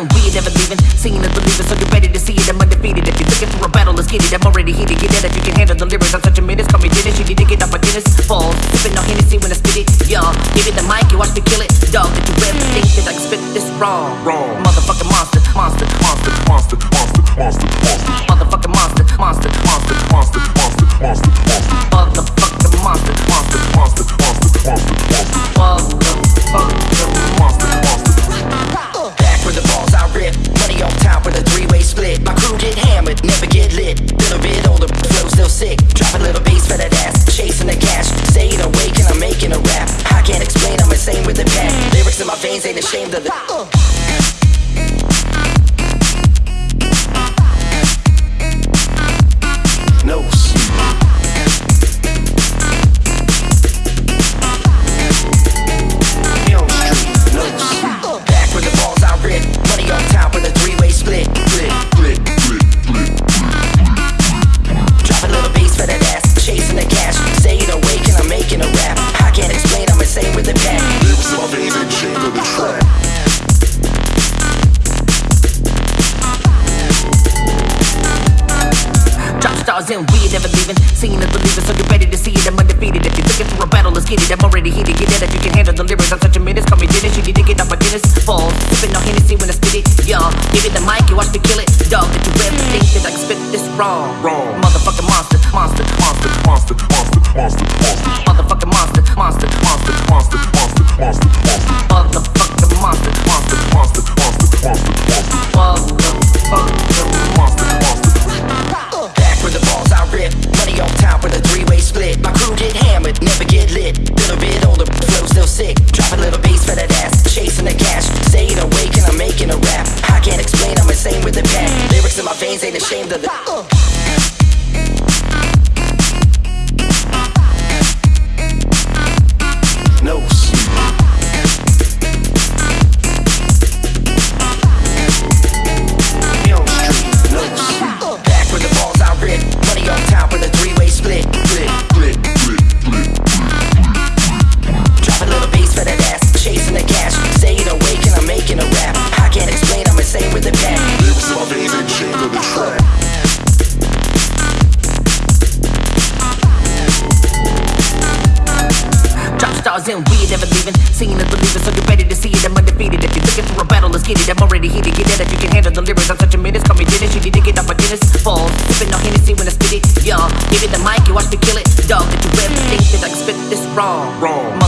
we ain't never leaving. Seeing is believing, so get ready to see it. I'm undefeated. If you're looking for a battle, let's get it. I'm already heated. Get it if you can handle the lyrics. I'm such a menace. Call me Dennis. You need to get up my Dennis. Fall, sipping on Hennessy when I spit it. Y'all, give it the mic. You watch me kill it. Dog, did you ever think that I can spit this wrong? Wrong. Stars in, we ain't never leaving. Seeing is believing, so get ready to see it. I'm undefeated. If you're looking for a battle, let's get it. I'm already heated. Get that if you can handle the lyrics. I'm such a menace. Call me Dennis. You need to get off my Dennis. Fall. Sipping on Hennessy when I spit it. Yo, give it the mic. You watch me kill it. Dog, did you ever think that I can spit this wrong? Wrong. Veins ain't ashamed of the. stars we ain't never leaving. Seeing is believing, so you ready to see it. I'm undefeated. If you're looking for a battle, let's get it. I'm already heated. Get it if you can handle the lyrics. I'm such a menace. Call me Dennis. You need to get off my Dennis. Fall, sipping on Hennessy when I spit it. Y'all, give me the mic, you watch me kill it. Dog, did you ever think that I can spit this wrong? Wrong.